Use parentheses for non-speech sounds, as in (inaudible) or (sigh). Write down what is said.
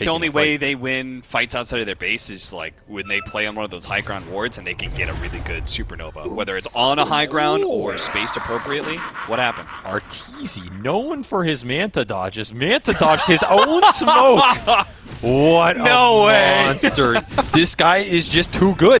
the only way they win fights outside of their base is like when they play on one of those high ground wards and they can get a really good supernova, whether it's on a high ground or spaced appropriately. What happened? Arteezy, known for his Manta dodges, Manta dodged his own smoke. (laughs) What No way. monster! this guy is just too good.